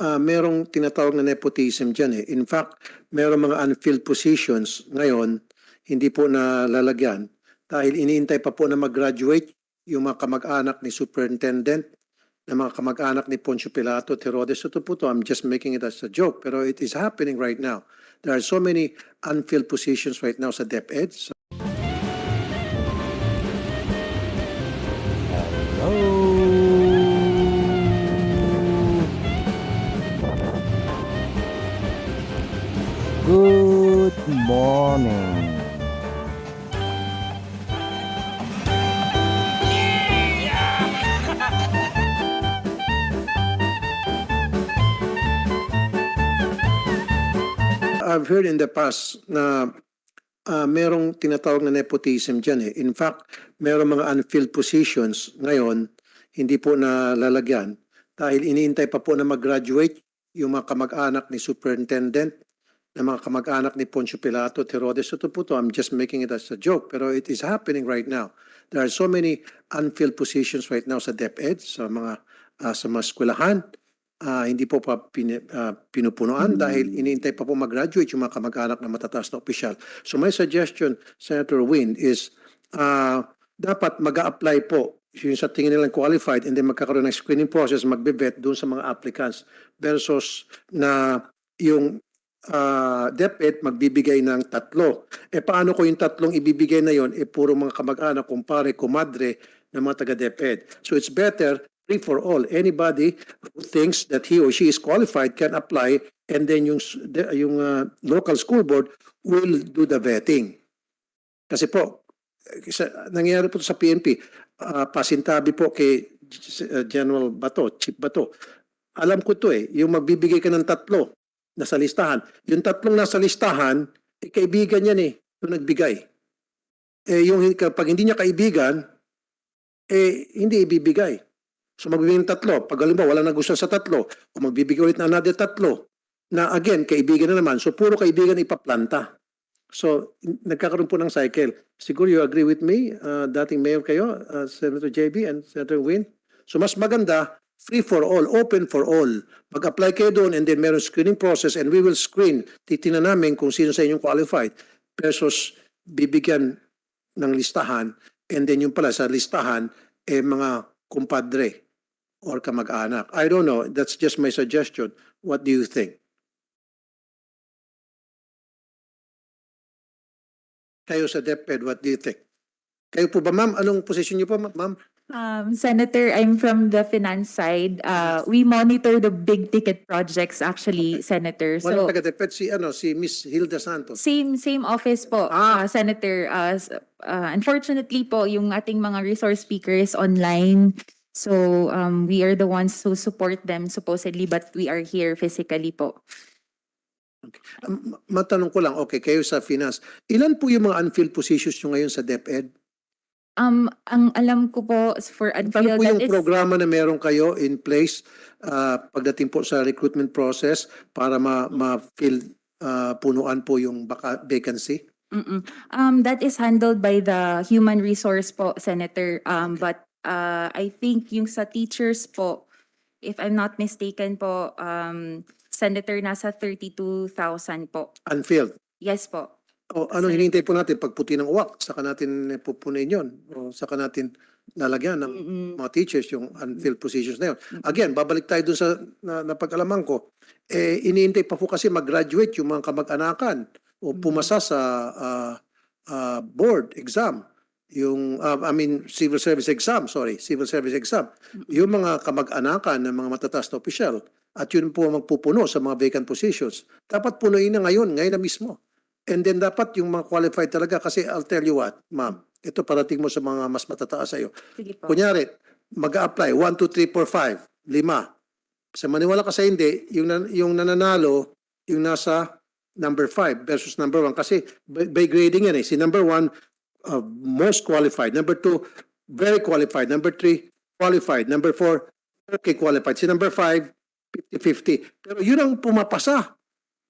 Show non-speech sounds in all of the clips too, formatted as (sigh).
ah, merong tinatawag na nepotism dyan eh. In fact, merong mga unfilled positions ngayon, hindi po nalalagyan dahil iniintay pa po na mag-graduate yung mga kamag-anak ni Superintendent, na mga kamag-anak ni Poncio Pilato, Herodes. Ito po to, I'm just making it as a joke, pero it is happening right now. There are so many unfilled positions right now sa DepEd. So, I've heard in the past na ah, merong tinatawag na nepotism dyan eh. In fact, merong mga unfilled positions ngayon, hindi po nalalagyan dahil iniintay pa po na mag-graduate yung mga kamag-anak ni Superintendent, na mga kamag-anak ni Poncio Pilato, Herodes. Ito po to, I'm just making it as a joke, pero it is happening right now. There are so many unfilled positions right now sa DepEd, sa mga ah, sa mga eskwelahan. Ah, hindi po pa pin, ah, pinupunuan dahil iniintay pa po mag-graduate yung mga kamag-anak na matataas na opisyal. So my suggestion, Senator Win, is ah, dapat mag apply po yung sa tingin nilang qualified and then magkakaroon ng screening process, magbe-vet doon sa mga applicants versus na yung ah, DepEd magbibigay ng tatlo. E paano ko yung tatlong ibibigay na yon? E puro mga kamag-anak, kumpare, kumadre ng mga taga-DepEd. So it's better free for all. Anybody who thinks that he or she is qualified can apply and then yung, yung ah, local school board will do the vetting. Kasi po, eh, sa, nangyayari po sa PNP, ah, pasintabi po kay uh, General Bato, Chief Bato. Alam ko to eh, yung magbibigay ka ng tatlo na sa listahan. Yung tatlong nasa listahan, eh, kaibigan yan eh, yung nagbigay. Eh, yung kapag hindi niya kaibigan, eh, hindi ibibigay. So magbibigay ng tatlo. Pag halimbawa wala nagustuhan sa tatlo, o magbibigay ulit ng another tatlo, na again, kaibigan na naman. So puro kaibigan ipaplanta. So, nagkakaroon po ng cycle. Siguro you agree with me, uh, dating mayor kayo, uh, Senator JB and Senator Win. So mas maganda, free for all, open for all. Mag-apply kayo doon and then meron screening process and we will screen. Titingnan namin kung sino sa inyong qualified versus bibigyan ng listahan and then yung pala sa listahan, eh mga kumpadre or kamag-anak. I don't know. That's just my suggestion. What do you think? Kayo sa DepEd, what do you think? Kayo po ba, ma'am? Anong position niyo po, ma- ma'am? Um, Senator, I'm from the finance side. Uh, we monitor the big ticket projects actually, Senator. Walang So, taga-DepEd si, ano, si Miss Hilda Santos. same, same office po, Ah. uh, Senator. Uh, s- uh, unfortunately po, yung ating mga resource speakers online. So, um, we are the ones who support them supposedly, but we are here physically po. Um, matanong ko lang, okay, kayo sa finance. Ilan po yung mga unfilled positions nyo ngayon sa DepEd? Um, ang alam ko po for Ano unfilled, po yung is- programa na meron kayo in place ah, pagdating po sa recruitment process para ma- ma-fill ah, punuan po yung baka- vacancy? Mm-mm. Um, that is handled by the human resource po, Senator. Um, but uh, I think yung sa teachers po, if I'm not mistaken po, um, Senator, nasa 32,000 po. Unfilled. Yes po. O ano hinihintay po natin? Pagputi ng uwak, saka natin pupunin yun. O saka natin lalagyan ng mga teachers yung unfilled positions na yun. Again, babalik tayo dun sa na, napag-alaman ko. Eh, iniintay pa po kasi mag-graduate yung mga kamag-anakan o pumasa sa ah, ah, board exam. Yung, ah, I mean, civil service exam, sorry, civil service exam. Yung mga kamag-anakan ng mga matataas na opisyal at yun po ang magpupuno sa mga vacant positions. Dapat punuin na ngayon, ngayon na mismo. And then dapat yung mga qualified talaga kasi I'll tell you what, ma'am, ito parating mo sa mga mas matataas. Sige po. Kunyari, mag-a-apply, 1, 2, 3, 4, 5, lima. Sa maniwala ka sa hindi, yung, yung nananalo, yung nasa number 5 versus number 1. Kasi by, by grading yan eh. Si number 1, uh, most qualified. Number 2, very qualified. Number 3, qualified. Number 4, okay qualified. Si number 5, 50-50. Pero yun ang pumapasa.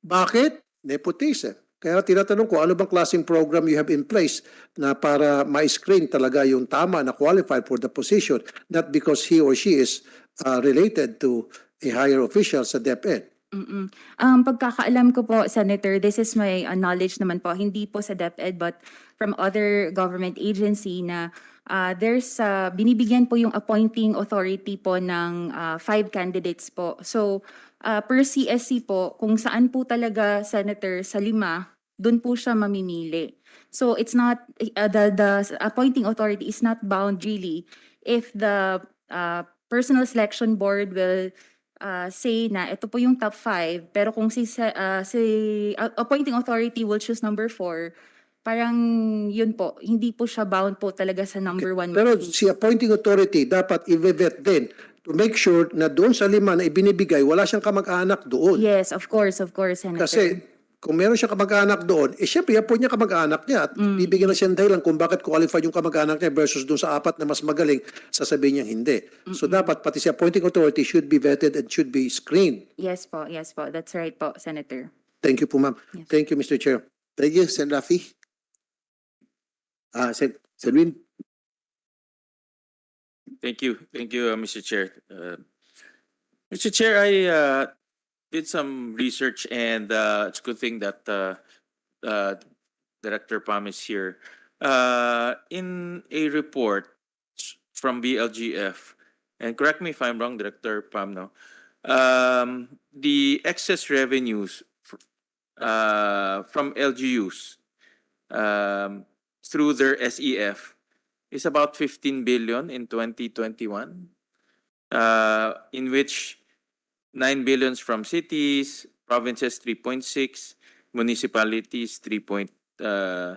Bakit? Nepotism. Kaya tinatanong ko, ano bang klaseng program you have in place na para ma-screen talaga yung tama na qualified for the position, not because he or she is uh, related to a higher official sa DepEd. Mm-mm. Um, pagkakaalam ko po, Senator, this is my uh, knowledge naman po, hindi po sa DepEd but from other government agency na uh, there's, uh, binibigyan po yung appointing authority po ng uh, five candidates po. So, uh, per CSC po, kung saan po talaga, Senator, sa lima, dun po siya mamimili. So, it's not, uh, the, the appointing authority is not bound really if the uh, personal selection board will uh, say na ito po yung top five, pero kung si, uh, si uh, appointing authority will choose number four, parang yun po, hindi po siya bound po talaga sa number one. Pero meeting. si appointing authority dapat i-vet din to make sure na doon sa lima na ibinibigay, wala siyang kamag-anak doon. Yes, of course, of course, Senator. Kasi kung meron siyang kamag-anak doon, eh syempre, yan po niya kamag-anak niya at bibigyan na siya ng dahilan kung bakit qualified yung kamag-anak niya versus doon sa apat na mas magaling, sasabihin niya hindi. So dapat pati si appointing authority should be vetted and should be screened. Yes po, yes po. That's right po, Senator. Thank you po, ma'am. Yes. Thank you, Mr. Chair. Thank you, Sen. Rafi. Ah, Sen. Senwin. Thank you. Thank you, uh, Mr. Chair. Uh, Mr. Chair, I uh, did some research and uh, it's a good thing that uh, uh, Director Pam is here. Uh, In a report from BLGF, and correct me if I'm wrong, Director Pam, no? um, The excess revenues from LGUs um, through their SEF is about 15 billion in 2021, uh, in which 9 billions from cities, provinces 3.6, municipalities 3. point, uh,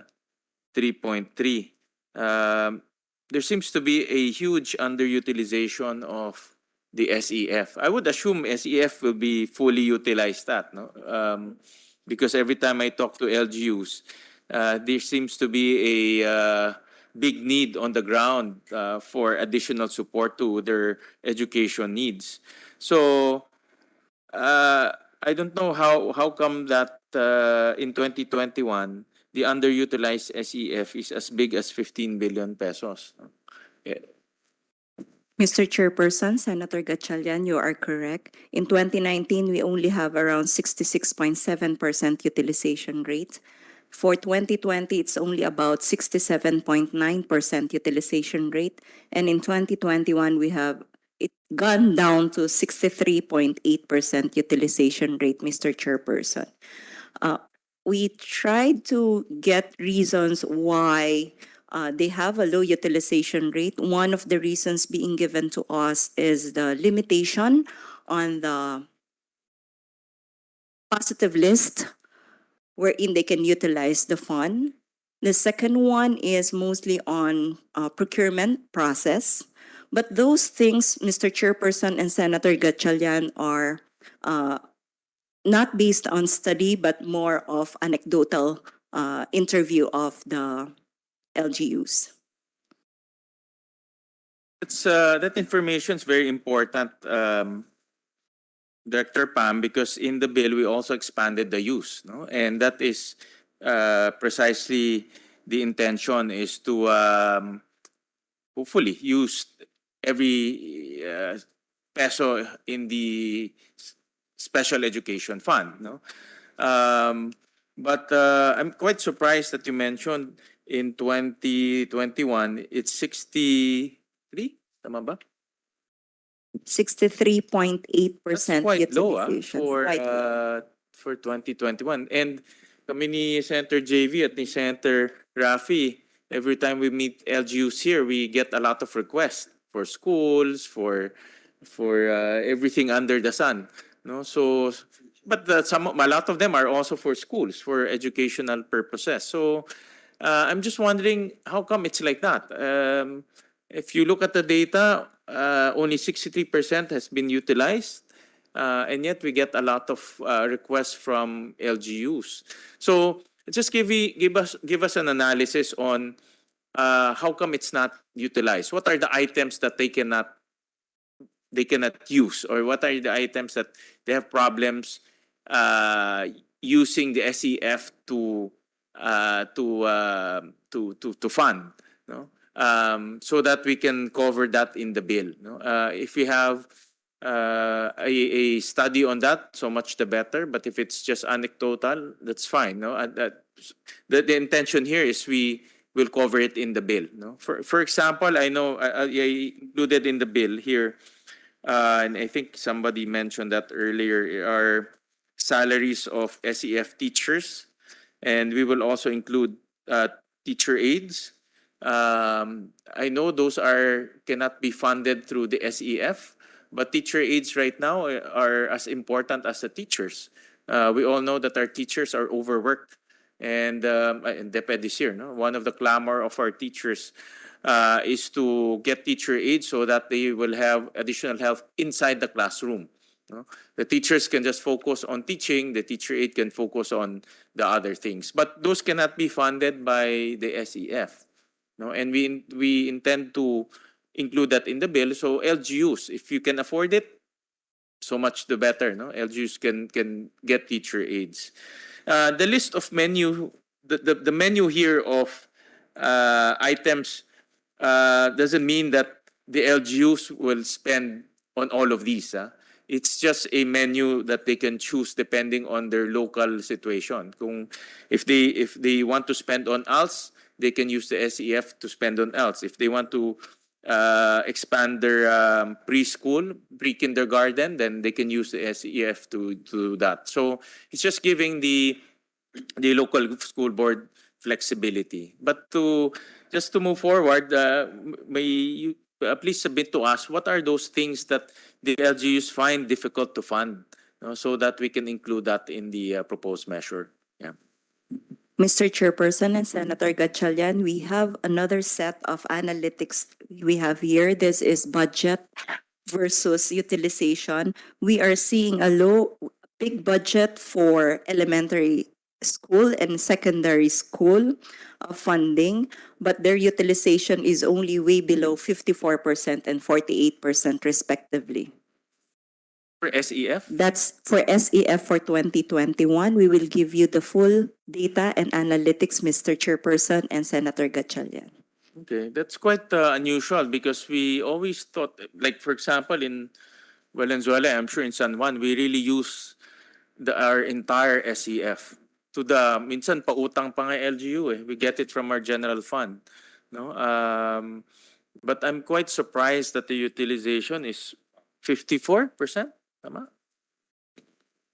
3.3. Um, there seems to be a huge underutilization of the SEF. I would assume SEF will be fully utilized that, no? Um, because every time I talk to LGUs, uh, there seems to be a uh, big need on the ground uh, for additional support to their education needs. So uh, I don't know how how come that uh, in 2021 the underutilized SEF is as big as 15 billion pesos. Mr. Chairperson, Senator Gatchalian, you are correct. In 2019, we only have around 66.7% utilization rate. For 2020, it's only about 67.9% utilization rate. And in 2021, we have it gone down to 63.8% utilization rate, Mr. Chairperson. Uh, we tried to get reasons why uh, they have a low utilization rate. One of the reasons being given to us is the limitation on the positive list wherein they can utilize the fund. The second one is mostly on uh, procurement process. But those things, Mr. Chairperson and Senator Gatchalian, are uh, not based on study, but more of anecdotal uh, interview of the LGUs. It's uh, that information is very important, um, Director Pam, because in the bill we also expanded the use, no, and that is uh, precisely the intention is to um, hopefully use every uh, peso in the special education fund, no. Um, but uh, I'm quite surprised that you mentioned in 2021 it's 63 tama ba Sixty-three point eight That's percent quite low ah, for Quite low. uh, for 2021 and kami ni Senator JV at ni Senator Rafi every time we meet LGUs here we get a lot of requests for schools for for uh, everything under the sun no? So but the, some a lot of them are also for schools for educational purposes. So uh, I'm just wondering how come it's like that? Um, if you look at the data uh, only 63% has been utilized uh, and yet we get a lot of uh, requests from LGUs. So just give me, give us give us an analysis on uh, how come it's not utilized. What are the items that they cannot they cannot use, or what are the items that they have problems uh, using the SEF to uh, to, uh, to to to fund, no? Um, so that we can cover that in the bill. No? Uh, if we have uh, a, a study on that, so much the better. But if it's just anecdotal, that's fine. No, and that, the, the intention here is we will cover it in the bill. No, for for example, I know I, I included in the bill here, uh, and I think somebody mentioned that earlier. Are salaries of SEF teachers, and we will also include uh, teacher aides. Um, I know those are cannot be funded through the SEF, but teacher aides right now uh, are as important as the teachers. Uh, we all know that our teachers are overworked, and um, DepEd this year, no, one of the clamor of our teachers uh, is to get teacher aides so that they will have additional help inside the classroom. No? The teachers can just focus on teaching. The teacher aid can focus on the other things, but those cannot be funded by the SEF. No, and we we intend to include that in the bill. So LGUs, if you can afford it, so much the better. No, LGUs can can get teacher aides. Uh, the list of menu, the, the, the menu here of uh, items uh, doesn't mean that the LGUs will spend on all of these. ah. It's just a menu that they can choose depending on their local situation. Kung if they if they want to spend on ALS, they can use the SEF to spend on ALS. If they want to uh, expand their um, preschool, pre-kindergarten, then they can use the SEF to, to do that. So it's just giving the the local school board flexibility. But to just to move forward, uh, may you uh, please submit to us what are those things that the LGUs find difficult to fund, no, so that we can include that in the uh, proposed measure. Yeah. Mr. Chairperson and Senator Gatchalian, we have another set of analytics we have here. This is budget versus utilization. We are seeing a low, big budget for elementary school and secondary school uh, funding, but their utilization is only way below fifty-four percent and forty-eight percent respectively. For SEF, That's for SEF for 2021. We will give you the full data and analytics, Mr. Chairperson and Senator Gatchalian. Okay, that's quite uh, unusual because we always thought, like for example, in Valenzuela, I'm sure in San Juan, we really use the our entire SEF to the minsan pautang pa nga LGU eh. We get it from our general fund, no? Um, but I'm quite surprised that the utilization is 54%, tama?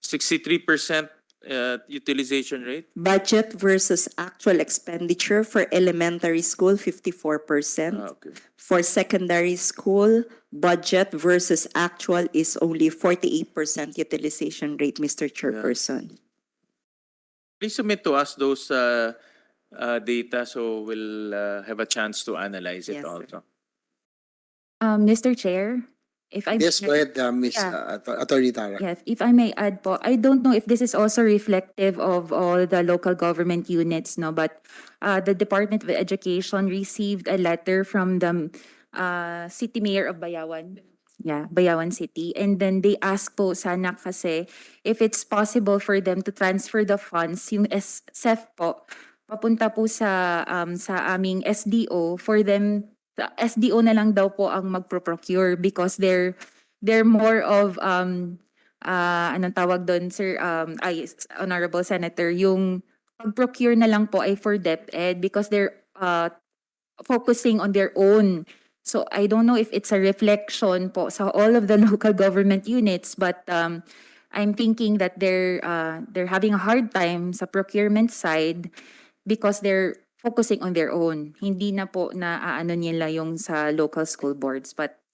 63% uh, utilization rate. Budget versus actual expenditure for elementary school, 54%. Ah, okay. For secondary school, budget versus actual is only 48% utilization rate, Mr. Chairperson. Please submit to us those uh, uh, data so we'll uh, have a chance to analyze it Yes, sir. also. Um, Mr. Chair, if I. Yes, go ahead, uh, Ms. Yeah. uh, Att- Attorney Tara. Yes, if I may add po, I don't know if this is also reflective of all the local government units, no, but uh, the Department of Education received a letter from the uh, City Mayor of Bayawan. Yeah, Bayawan City. And then they asked po sana kasi if it's possible for them to transfer the funds, yung SEF po, papunta po sa um, sa aming SDO for them sa SDO na lang daw po ang magpro-procure because they're they're more of um uh, anong tawag doon sir um ay honorable senator yung pag-procure na lang po ay for DepEd because they're uh focusing on their own. So I don't know if it's a reflection po sa all of the (laughs) local government units but um I'm thinking that they're uh they're having a hard time sa procurement side because they're focusing on their own hindi na po na aano nila yung sa local school boards but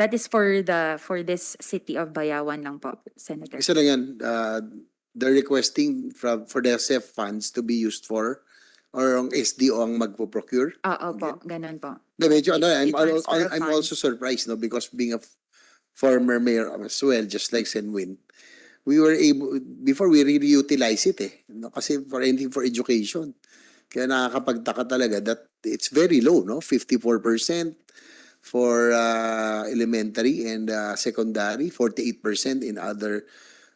That is for the, for this city of Bayawan lang po, Senator. Isa lang yan, uh, they're requesting from, for the SF funds to be used for or ang SDO ang magpo-procure. Oo po, ganun po. Na medyo ano, I'm, I'm, I'm also surprised, no, because being a former mayor as well, just like Senwin, we were able, before we really utilize it eh, no, kasi for anything for education. Kaya nakakapagtaka talaga that it's very low, no, 54% for uh, elementary and uh, secondary, 48% in other.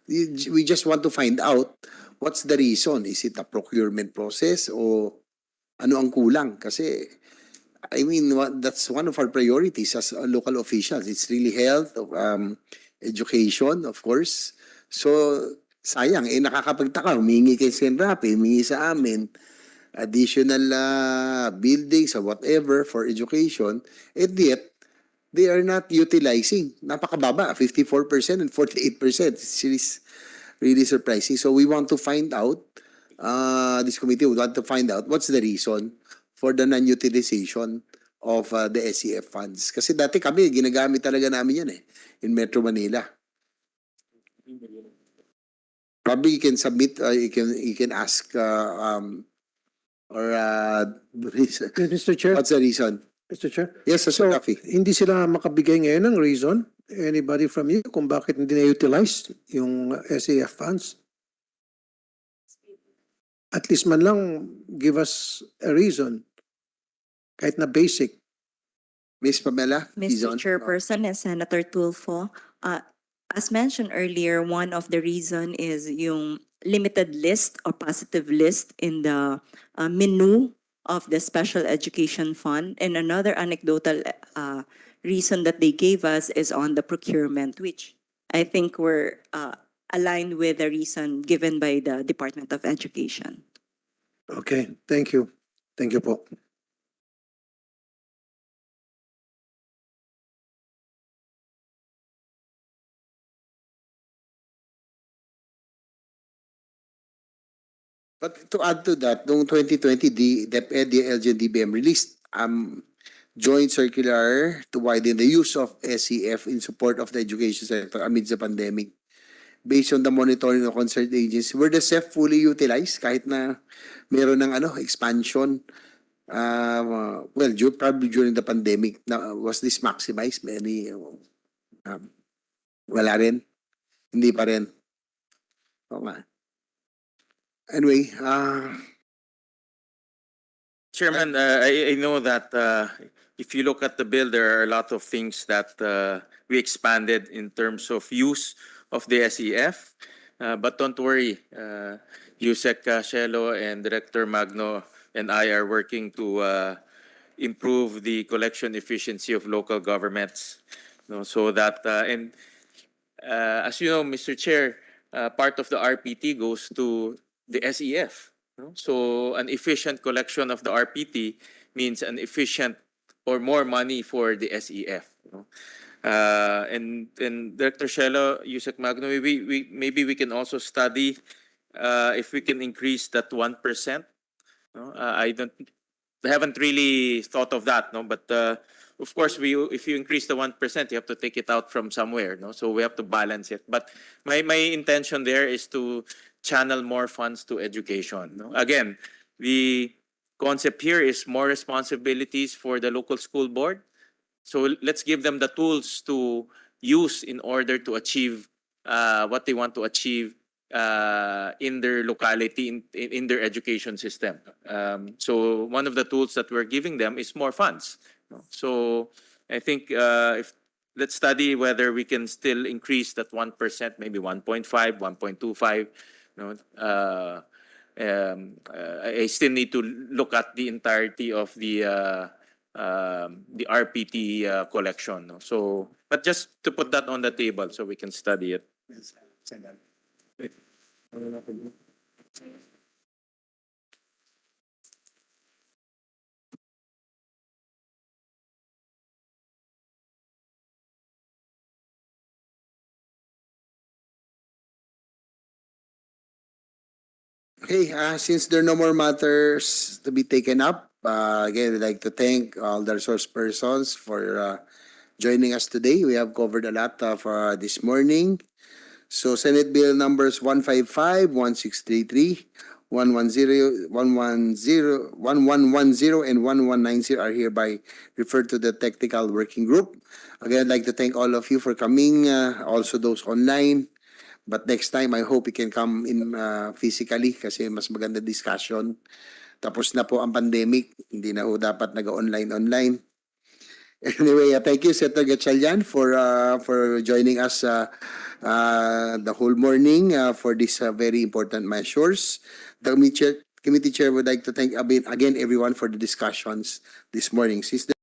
We just want to find out what's the reason. Is it a procurement process o ano ang kulang? Kasi I mean, that's one of our priorities as uh, local officials. It's really health, um, education, of course. So, sayang, eh, nakakapagtaka, humingi kay Senrapi, humingi sa amin, additional ah, buildings or whatever for education, and yet, they are not utilizing. Napakababa, 54% and 48%. It's really, really surprising. So we want to find out, uh, this committee would want to find out what's the reason for the non-utilization of uh, the SEF funds. Kasi dati kami, ginagamit talaga namin yan eh, in Metro Manila. Probably you can submit, uh, you can, you can ask, uh, um, or, uh, (laughs) Mr. Chair, what's the reason? Mr. Chair. Yes, So, Mr. Rafi. hindi sila makabigay ngayon ng reason? Anybody from you kung bakit hindi na-utilize yung SAF funds? At least man lang, give us a reason. Kahit na basic. Miss Pamela? Mr. Dizon? Chairperson and Senator Tulfo, uh, as mentioned earlier, one of the reason is yung limited list or positive list in the uh, menu of the Special Education Fund. And another anecdotal uh, reason that they gave us is on the procurement, which I think were uh, aligned with the reason given by the Department of Education. Okay, thank you. Thank you po. But to add to that, noong 2020, the DepEd, the LG and released um, joint circular to widen the use of SEF in support of the education sector amidst the pandemic. Based on the monitoring of concerned agencies, were the SEF fully utilized kahit na meron ng ano, expansion? Uh, well, du- probably during the pandemic, na, was this maximized? Any, um, wala rin? Hindi pa rin? Oo nga. Anyway, uh, Chairman, uh, I, I know that uh, if you look at the bill, there are a lot of things that uh, we expanded in terms of use of the SEF. Uh, But don't worry, uh, Yusek uh, and Director Magno and I are working to uh, improve the collection efficiency of local governments. No, So that, uh, and uh, as you know, Mr. Chair, uh, part of the RPT goes to the SEF. no? So an efficient collection of the RPT means an efficient or more money for the SEF. no? Uh, and and Director Shelo, Yusek Magno, maybe we maybe we can also study uh, if we can increase that one percent. No, uh, I don't, haven't really thought of that. No, but uh, of course, we if you increase the one percent, you have to take it out from somewhere. No, so we have to balance it. But my my intention there is to channel more funds to education. No? Again, the concept here is more responsibilities for the local school board. So let's give them the tools to use in order to achieve uh, what they want to achieve uh, in their locality, in, in, their education system. Um, so one of the tools that we're giving them is more funds. So I think uh, if let's study whether we can still increase that 1%, maybe 1.5, 1.25. No, uh, um, uh, I still need to look at the entirety of the uh, um, the RPT uh, collection. No? So, but just to put that on the table so we can study it. Okay, uh, since there are no more matters to be taken up, uh, again, we'd like to thank all the resource persons for uh, joining us today. We have covered a lot of uh, this morning. So Senate Bill numbers 155, 1633, 110, 110, 1110, and 1190 are hereby referred to the technical working group. Again, I'd like to thank all of you for coming, uh, also those online. But next time, I hope we can come in uh, physically kasi mas maganda discussion. Tapos na po ang pandemic, hindi na ho dapat nag-online-online. (laughs) Anyway, uh, thank you, Senator Gatchalian, for uh, for joining us uh, uh, the whole morning uh, for these uh, very important measures. The committee committee chair would like to thank again everyone for the discussions this morning. Since